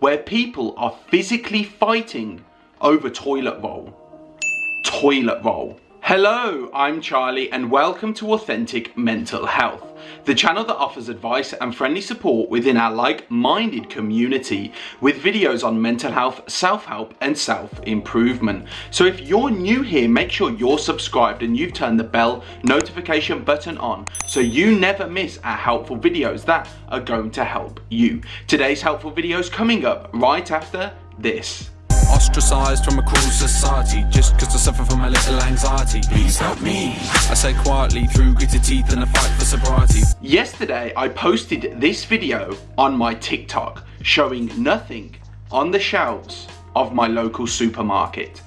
where people are physically fighting over toilet roll. Toilet roll. Hello, I'm Charlie and welcome to Authentic Mental Health, the channel that offers advice and friendly support within our like-minded community with videos on mental health, self-help and self-improvement. So if you're new here, make sure you're subscribed and you've turned the bell notification button on so you never miss our helpful videos that are going to help you. Today's helpful video is coming up right after this. Ostracized from a cruel society Just cause I suffer from a little anxiety. Please help me. I say quietly through gritted teeth and a fight for sobriety. Yesterday I posted this video on my TikTok showing nothing on the shelves of my local supermarket.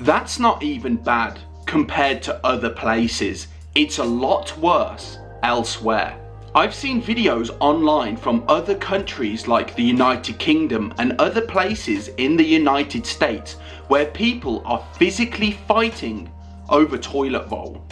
That's not even bad compared to other places. It's a lot worse elsewhere. I've seen videos online from other countries like the United Kingdom and other places in the United States where people are physically fighting over toilet roll.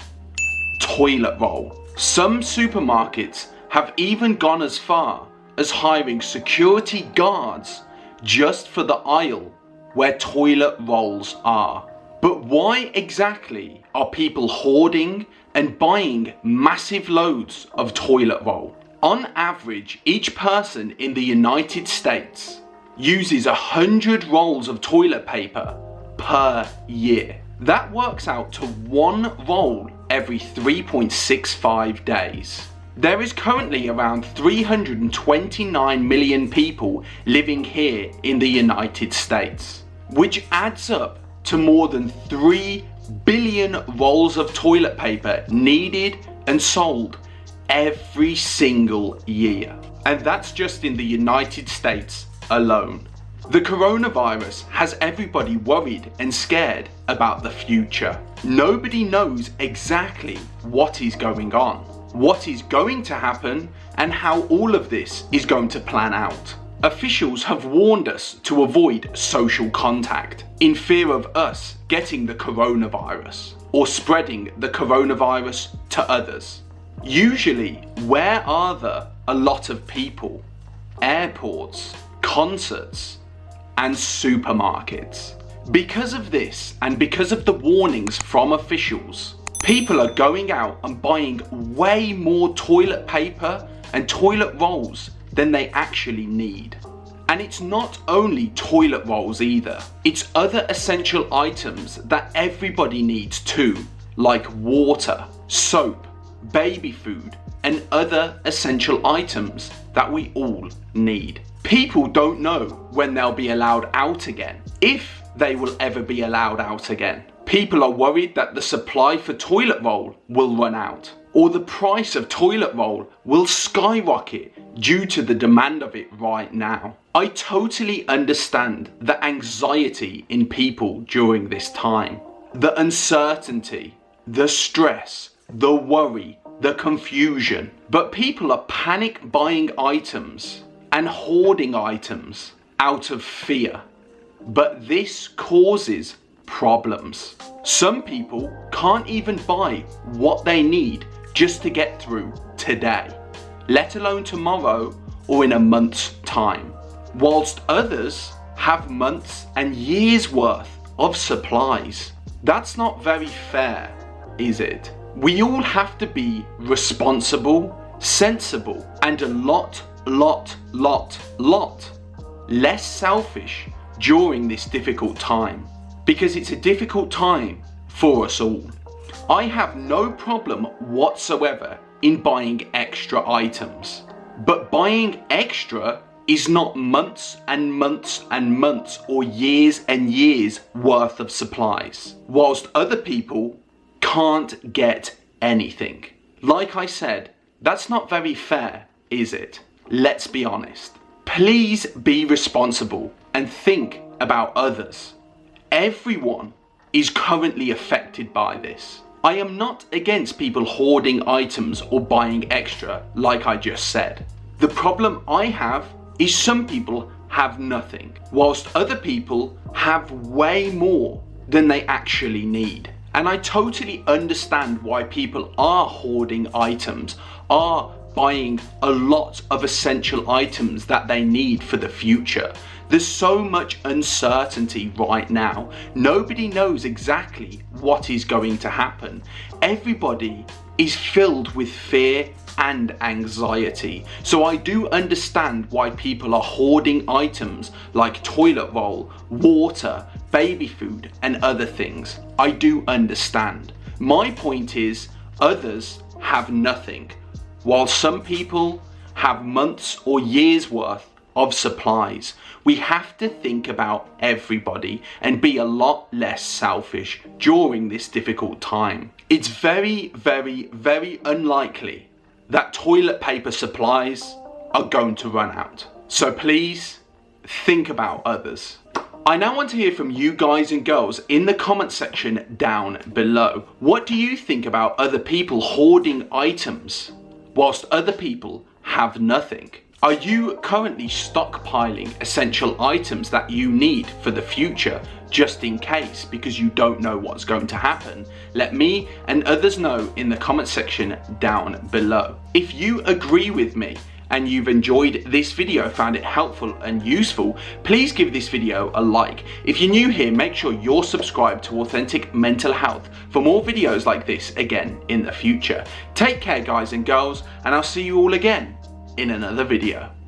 Toilet roll. Some supermarkets have even gone as far as hiring security guards just for the aisle where toilet rolls are. But why exactly are people hoarding and buying massive loads of toilet roll? On average, each person in the United States uses 100 rolls of toilet paper per year. That works out to one roll every 3.65 days. There is currently around 329 million people living here in the United States, which adds up to more than 3 billion rolls of toilet paper needed and sold every single year. And that's just in the United States alone. The coronavirus has everybody worried and scared about the future. Nobody knows exactly what is going on, what is going to happen, and how all of this is going to plan out. Officials have warned us to avoid social contact in fear of us getting the coronavirus or spreading the coronavirus to others. Usually, where are there a lot of people? Airports, concerts, and supermarkets. Because of this and because of the warnings from officials, people are going out and buying way more toilet paper and toilet rolls than they actually need. And it's not only toilet rolls either, it's other essential items that everybody needs too, like water, soap, baby food, and other essential items that we all need. People don't know when they'll be allowed out again, if they will ever be allowed out again. People are worried that the supply for toilet roll will run out or the price of toilet roll will skyrocket due to the demand of it right now. I totally understand the anxiety in people during this time. The uncertainty, the stress, the worry, the confusion. But people are panic buying items and hoarding items out of fear. But this causes problems. Some people can't even buy what they need just to get through today, let alone tomorrow or in a month's time. Whilst others have months and years worth of supplies. That's not very fair, is it? We all have to be responsible, sensible, and a lot, lot, lot, lot less selfish during this difficult time because it's a difficult time for us all. I have no problem whatsoever in buying extra items, but buying extra is not months and months and months or years and years worth of supplies, whilst other people can't get anything. Like I said, that's not very fair, is it? Let's be honest. Please be responsible and think about others. Everyone is currently affected by this. I am not against people hoarding items or buying extra, like I just said. The problem I have is some people have nothing, whilst other people have way more than they actually need. And I totally understand why people are hoarding items, are buying a lot of essential items that they need for the future. There's so much uncertainty right now. Nobody knows exactly what is going to happen. Everybody is filled with fear and anxiety. So I do understand why people are hoarding items like toilet roll, water, baby food and other things. I do understand. My point is others have nothing while some people have months or years worth of supplies. We have to think about everybody and be a lot less selfish during this difficult time. It's very, very, very unlikely that toilet paper supplies are going to run out. So please think about others. I now want to hear from you guys and girls in the comment section down below. What do you think about other people hoarding items whilst other people have nothing? Are you currently stockpiling essential items that you need for the future just in case because you don't know what's going to happen? Let me and others know in the comment section down below. If you agree with me and you've enjoyed this video, found it helpful and useful, please give this video a like. If you're new here, make sure you're subscribed to Authentic Mental Health for more videos like this again in the future. Take care guys and girls, and I'll see you all again in another video.